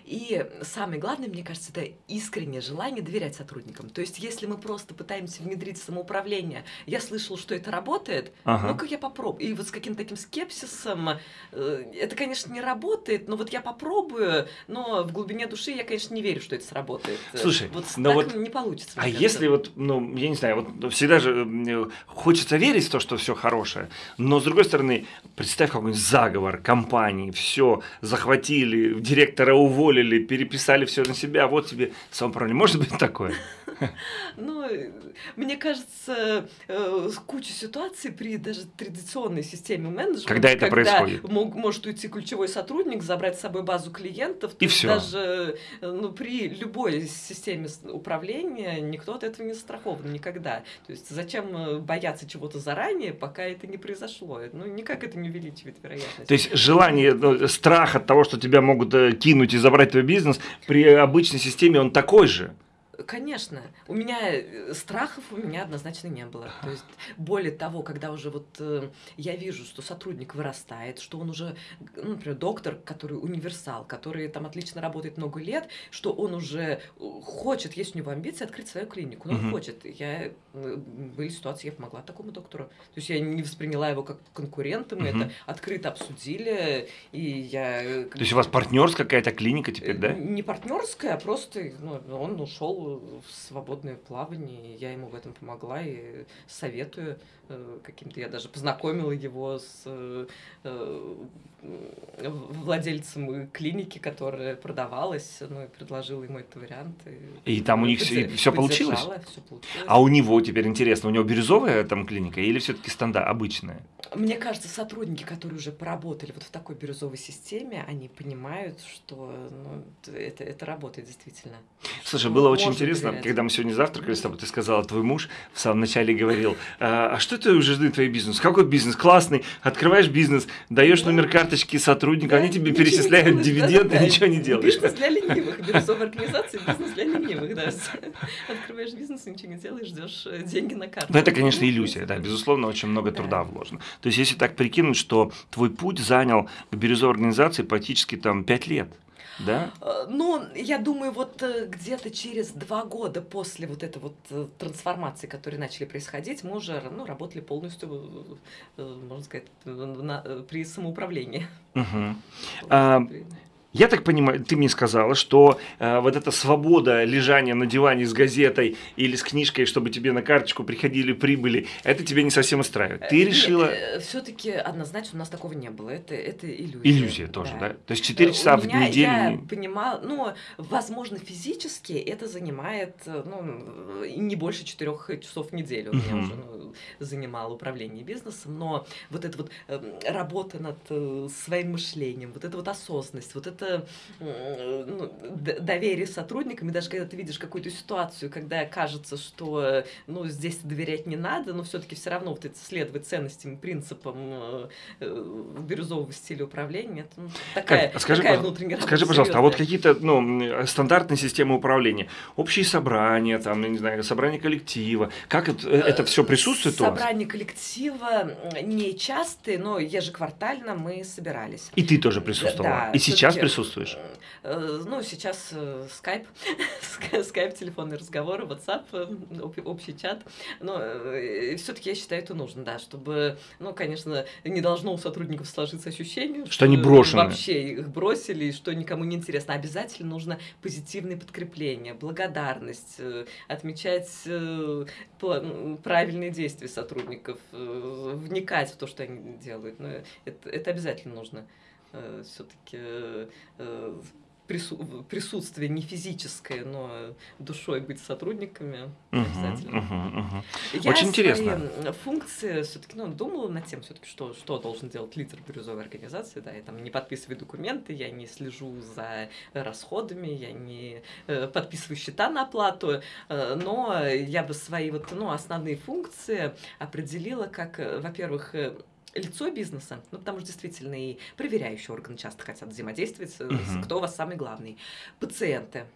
И самое главное, мне кажется, это искреннее желание доверять сотрудникам. То есть, если мы просто пытаемся внедрить самоуправление, я слышал, что это работает, ага. ну-ка я попробую. И вот с каким-то таким скепсисом, э, это, конечно, не работает, но вот я попробую, но в глубине души я, конечно, не верю, что это сработает. Слушай, вот но так вот, не получится. А если вот, ну, я не знаю, вот всегда же э, хочется верить в то, что все хорошее, но с другой стороны, представь какой-нибудь заговор компании, все захватили, директор директора уволили, переписали все на себя, вот тебе самоуправление. Может быть такое? Ну, мне кажется, э, куча ситуаций при даже традиционной системе менеджмента, когда это происходит, может уйти ключевой сотрудник, забрать с собой базу клиентов, и все. Даже э, ну, при любой системе управления никто от этого не страхован никогда. То есть зачем э, бояться чего-то заранее, пока это не произошло? Ну, никак это не увеличивает вероятность. То есть желание, ну, страх от того, что тебя могут кинуть и забрать твой бизнес, при обычной системе он такой же. Конечно. У меня э, страхов у меня однозначно не было. То есть, более того, когда уже вот э, я вижу, что сотрудник вырастает, что он уже, ну, например, доктор, который универсал, который там отлично работает много лет, что он уже э, хочет, есть у него амбиции открыть свою клинику. Ну, он Мгм. хочет. Я, э, были ситуации, я помогла такому доктору. То есть я не восприняла его как конкурента, мы Мгм. это открыто обсудили, и я... То есть у вас партнерская какая-то клиника теперь, да? Не партнерская, а просто ну, он ушел в свободное плавание, и я ему в этом помогла и советую э, каким-то. Я даже познакомила его с э, э, владельцем клиники, которая продавалась, ну и предложила ему этот вариант. И там у них всё- всё получилось? Все получилось. А у него теперь интересно, у него бирюзовая там клиника или все-таки стандарт обычная? Мне кажется, сотрудники, которые уже поработали вот в такой бирюзовой системе, они понимают, что ну, это, это работает действительно. Слушай, было очень интересно, доверять. когда мы сегодня завтракали с тобой, ты сказала, твой муж в самом начале говорил, а, а что ты уже жди твой бизнес? Какой бизнес? Классный, открываешь бизнес, даешь Да. номер карточки сотрудника, они Да, тебе ничего не перечисляют дивиденды, ничего не делаешь. Бизнес для ленивых, бирюзовая организация, бизнес для ленивых, да. Открываешь бизнес, ничего не делаешь, ждешь э, деньги на карту. Ну, это, конечно, иллюзия, да, безусловно, очень много Да. труда вложено. То есть, если так прикинуть, что твой путь занял к бирюзовой организации практически там 5 лет, да? Э, Ну, я думаю, вот э, где-то через два года после вот этой вот э, трансформации, которые начали происходить, мы уже ну, работали полностью, можно сказать, на- при самоуправлении. Мгм. А, Я так понимаю, ты мне сказала, что э, вот эта свобода лежания на диване с газетой или с книжкой, чтобы тебе на карточку приходили прибыли, это тебя не совсем устраивает. Ты решила... Все-таки однозначно у нас такого не было. Это, это иллюзия. Иллюзия тоже, да? То есть 4 Э, часа у в меня, неделю... Я понимала, ну, возможно, физически это занимает, э, ну, не больше четырех часов в неделю. У меня уже ну, занимало управление бизнесом, но вот эта вот эм, работа над э, своим мышлением, вот эта вот осознанность, вот это э, ну, д- доверие сотрудникам, и даже когда ты видишь какую-то ситуацию, когда кажется, что э, ну, здесь доверять не надо, но все-таки все равно вот это следовать ценностям, принципам э, э, бирюзового стиля управления, это ну, такая, а скажи, такая внутренняя работа Скажи, пожалуйста, а вот какие-то ну, стандартные системы управления, общие собрания, там, не знаю, собрание коллектива, как это, это все присутствует? Собрания коллектива не частые, но ежеквартально мы собирались. И ты тоже присутствовала? Да, И сейчас всё-таки, присутствуешь? э, Ну, сейчас э, скайп, ска- скайп, телефонные разговоры, WhatsApp, э, об- общий чат. Но все-таки я считаю, это нужно, да, чтобы, ну, конечно, не должно у сотрудников сложиться ощущение, Что они брошены. Вообще их бросили, что никому не интересно. Обязательно нужно позитивное подкрепление, благодарность, э, отмечать э, правильные действия сотрудников, э, вникать в то, что они делают. Ну, это, это обязательно нужно. Все-таки присутствие не физическое, но душой быть сотрудниками Мгм, обязательно. мгм, мгм. Я Очень интересно. функции все-таки ну, думала над тем, все-таки, что, что должен делать лидер бирюзовой организации. Да, я там не подписываю документы, я не слежу за расходами, я не э, подписываю счета на оплату, э, но я бы свои вот, ну, основные функции определила как, э, во-первых, э, лицо бизнеса, ну, потому что действительно и проверяющие органы часто хотят взаимодействовать, с- Мгм. кто у вас самый главный. Пациенты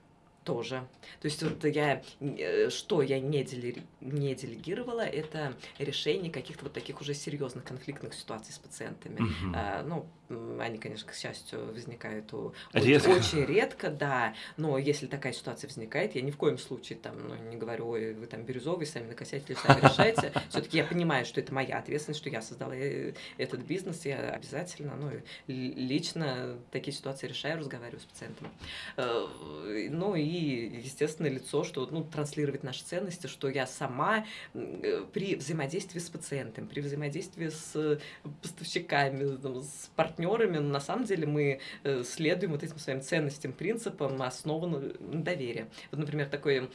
тоже. То есть вот я, э, что я не, делери- не делегировала, это решение каких-то вот таких уже серьезных конфликтных ситуаций с пациентами. Мгм. А, ну, они, конечно, к счастью, возникают у- Редко. очень редко, да. Но если такая ситуация возникает, я ни в коем случае там, ну, не говорю, ой, вы там бирюзовый, сами накосятели, сами решайте. Все-таки я понимаю, что это моя ответственность, что я создала э, этот бизнес, я обязательно, ну, лично такие ситуации решаю, разговариваю с пациентом. Э, Ну и, естественно, лицо, что ну, транслировать наши ценности, что я сама э, при взаимодействии с пациентом, при взаимодействии с поставщиками, с партнерами, на самом деле мы э, следуем вот этим своим ценностям, принципам, основанным на доверии. Вот, например, такой, м,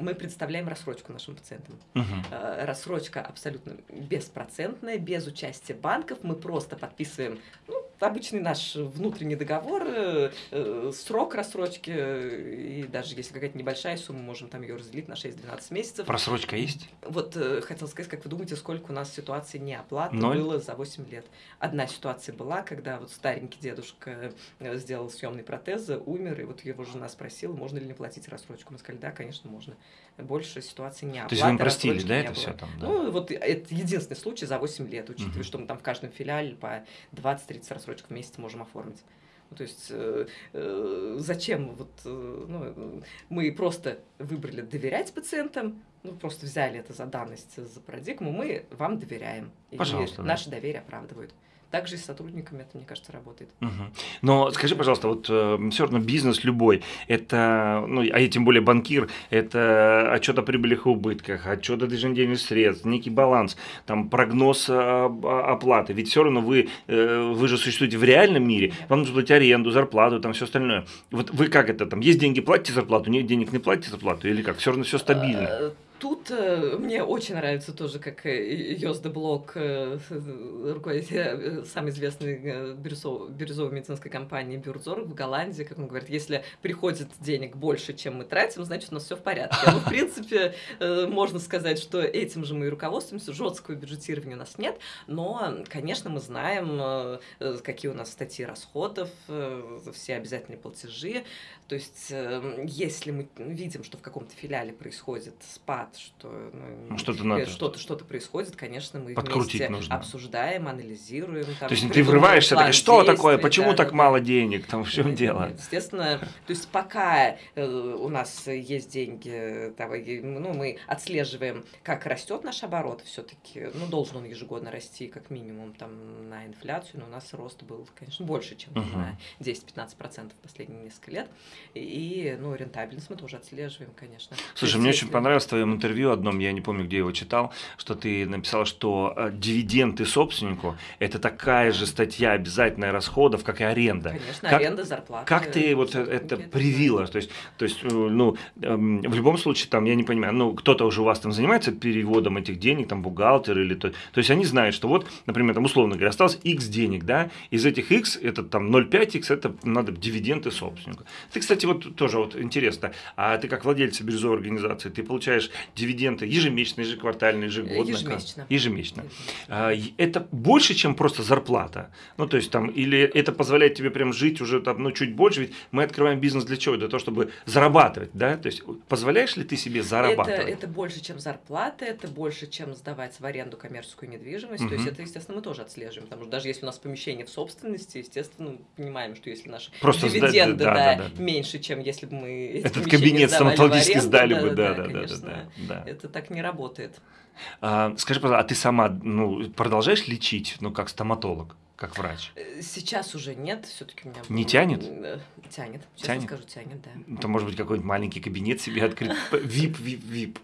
мы представляем рассрочку нашим пациентам. Э, Рассрочка абсолютно беспроцентная, без участия банков. Мы просто подписываем ну, обычный наш внутренний договор, э, э, срок рассрочки, и даже если какая-то небольшая сумма, можем там ее разделить на 6-12 месяцев. Просрочка есть? Вот хотел сказать, как вы думаете, сколько у нас ситуаций неоплаты Ноль? было за 8 лет? Одна ситуация была, когда вот старенький дедушка сделал съемный протез, умер, и вот его жена спросила, можно ли не платить рассрочку. Мы сказали, да, конечно, можно. Больше ситуации не То есть вы им простили, да, это все там? Да? Ну, вот это единственный случай за 8 лет, учитывая, угу. что мы там в каждом филиале по 20-30 рассрочек в месяц можем оформить. Ну, то есть э, э, зачем вот э, ну, мы просто выбрали доверять пациентам, ну просто взяли это за данность, за парадигму, мы вам доверяем. И Пожалуйста, наше да. доверие оправдывают. Также и с сотрудниками это, мне кажется, работает. Угу. Но скажи, пожалуйста, вот э, все равно бизнес любой, это, ну, а тем более банкир, это отчет о прибылях и убытках, отчет о движении денежных средств, некий баланс, там прогноз оплаты. Ведь все равно вы, э, вы же существуете в реальном мире, вам нужно платить аренду, зарплату, там все остальное. Вот вы как это там, есть деньги, платите зарплату, нет денег, не платите зарплату, или как? Все равно все стабильно. Э, Тут э, мне очень нравится тоже, как э, Йозда Блок, э, руководитель э, самой известной э, бирюзовой, бирюзовой медицинской компании Бюрзор в Голландии, как он говорит, если приходит денег больше, чем мы тратим, значит, у нас все в порядке. Ну, в принципе, э, можно сказать, что этим же мы и руководствуемся, жесткого бюджетирования у нас нет, но, конечно, мы знаем, э, э какие у нас статьи расходов, э, все обязательные платежи, то есть, э, если мы видим, что в каком-то филиале происходит спад рад, что ну, ну что-то надо. Что-то, что-то происходит, конечно, мы Подкрутить вместе нужно. обсуждаем, анализируем. Там, то есть ты врываешься, так, что такое, почему да, так да, мало денег, там в чем дело? Естественно, то есть пока э, у нас есть деньги, там, ну, мы отслеживаем, как растет наш оборот все-таки, ну, должен он ежегодно расти как минимум там на инфляцию, но у нас рост был, конечно, больше, чем uh-huh. на 10-15% в последние несколько лет. И, ну, рентабельность мы тоже отслеживаем, конечно. Слушай, мне очень понравилось в твоем интервью одном, я не помню, где его читал, что ты написал, что э, дивиденды собственнику – это такая же статья обязательная расходов, как и аренда. Конечно, как, аренда, зарплата. Как ты вот это привила? То есть, то есть, э, ну, эм, в любом случае, там, я не понимаю, ну, кто-то уже у вас там занимается переводом этих денег, там, бухгалтер или то, то есть, они знают, что вот, например, там, условно говоря, осталось X денег, да, из этих X, это там 0,5X, это надо дивиденды собственнику. Ты, кстати, вот тоже вот интересно, а ты как владелец бирюзовой организации, ты получаешь дивиденды ежемесячно, ежеквартально, ежегодно? Ежемесячно. Ежемесячно. А, это больше, чем просто зарплата? Ну, то есть там, или это позволяет тебе прям жить уже там, ну, чуть больше, ведь мы открываем бизнес для чего? Для того, чтобы зарабатывать, да? То есть позволяешь ли ты себе зарабатывать? Это, это больше, чем зарплата, это больше, чем сдавать в аренду коммерческую недвижимость. Угу. То есть это, естественно, мы тоже отслеживаем, потому что даже если у нас помещение в собственности, естественно, мы понимаем, что если наши Просто дивиденды сдать, да, да, да, меньше, чем если бы мы этот кабинет стоматологический сдали бы, да, да, да, да, да, да. Это так не работает. А, скажи, пожалуйста, а ты сама ну, продолжаешь лечить, ну, как стоматолог? как врач? Э, сейчас уже нет, все-таки у меня... Не тянет? Тянет, сейчас тянет? скажу, тянет, да. Это может быть какой-нибудь маленький кабинет себе открыть, вип, вип, вип.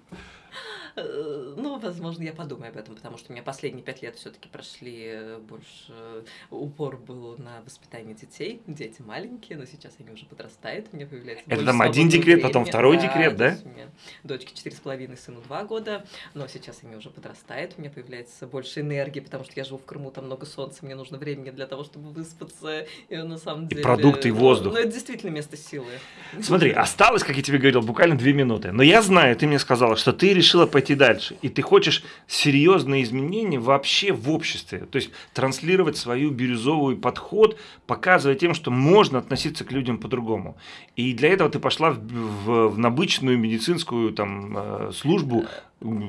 Э, ну, возможно, я подумаю об этом, потому что у меня последние пять лет все-таки прошли э, больше э, упор был на воспитание детей. Дети маленькие, но сейчас они уже подрастают, у меня появляется Это там один декрет, времени. потом второй да, декрет, да? У меня дочке четыре с половиной, сыну два года, но сейчас они уже подрастают, у меня появляется больше энергии, потому что я живу в Крыму, там много солнца, мне нужно времени для того, чтобы выспаться, и на самом деле... И продукты, и воздух. Ну, это действительно место силы. Смотри, осталось, как я тебе говорил, буквально две минуты, но я знаю, ты мне сказала, что ты решила пойти пойти дальше. И ты хочешь серьезные изменения вообще в обществе. То есть транслировать свою бирюзовый подход, показывая тем, что можно относиться к людям по-другому. И для этого ты пошла в, в, в обычную медицинскую там, э, службу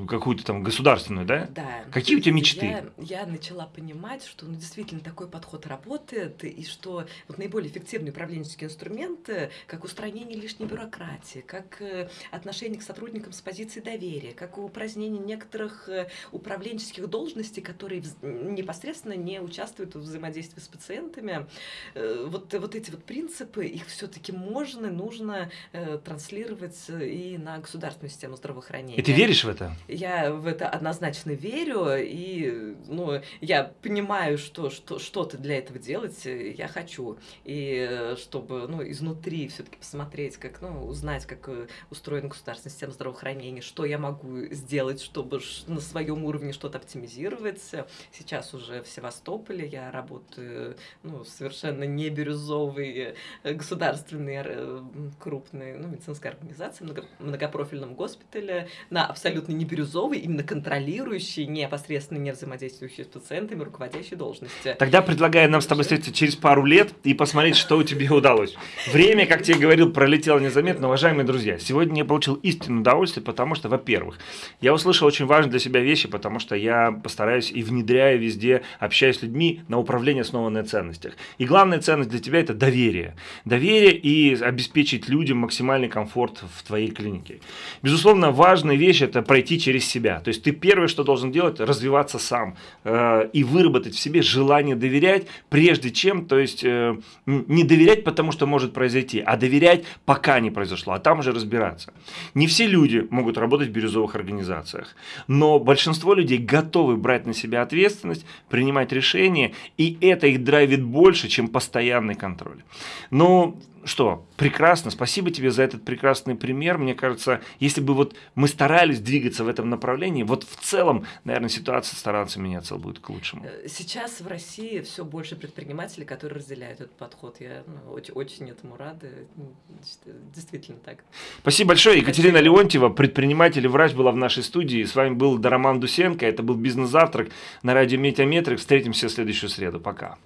какую-то там государственную, да? Да. Какие у тебя мечты? Я, я начала понимать, что ну, действительно такой подход работает, и что вот наиболее эффективные управленческие инструменты, как устранение лишней бюрократии, как э, отношение к сотрудникам с позиции доверия, как упразднение некоторых э, управленческих должностей, которые непосредственно не участвуют в взаимодействии с пациентами. Э, вот, вот эти вот принципы, их все-таки можно, нужно транслировать и на государственную систему здравоохранения. И ты веришь в это? Это? Я в это однозначно верю, и ну, я понимаю, что, что что-то для этого делать я хочу. И чтобы ну, изнутри все-таки посмотреть, как, ну, узнать, как устроена государственная система здравоохранения, что я могу сделать, чтобы на своем уровне что-то оптимизировать. Сейчас уже в Севастополе я работаю ну, совершенно не бирюзовый государственный крупной ну, медицинской организации, много, многопрофильном госпитале, на абсолютно не бирюзовой, именно контролирующей, непосредственно не взаимодействующей с пациентами, руководящей должности. Тогда предлагаю нам с тобой встретиться через пару лет и посмотреть, что у тебя удалось. Время, как тебе говорил, пролетело незаметно. Уважаемые друзья, сегодня я получил истинное удовольствие, потому что, во-первых, я услышал очень важные для себя вещи, потому что я постараюсь и внедряю везде, общаюсь с людьми на управление, основанное ценностях. И главная ценность для тебя – это доверие. Доверие и обеспечить людям максимальный комфорт в твоей клинике. Безусловно, важная вещь – это пройти через себя. То есть ты первое, что должен делать – развиваться сам э, и выработать в себе желание доверять, прежде чем, то есть э, не доверять, потому что может произойти, а доверять, пока не произошло, а там уже разбираться. Не все люди могут работать в бирюзовых организациях, но большинство людей готовы брать на себя ответственность, принимать решения, и это их драйвит больше, чем постоянный контроль. Но что, прекрасно, спасибо тебе за этот прекрасный пример. Мне кажется, если бы вот мы старались двигаться в этом направлении, вот в целом, наверное, ситуация стараться меняться будет к лучшему. Э, сейчас в России все больше предпринимателей, которые разделяют этот подход. Я ну, очень, очень этому рада. Действительно так. Спасибо большое. Екатерина спасибо. Леонтьева, предприниматель и врач, была в нашей студии. С вами был Дараман Дусенко. Это был «Бизнес-завтрак» на радио Метеометрик. Встретимся в следующую среду. Пока.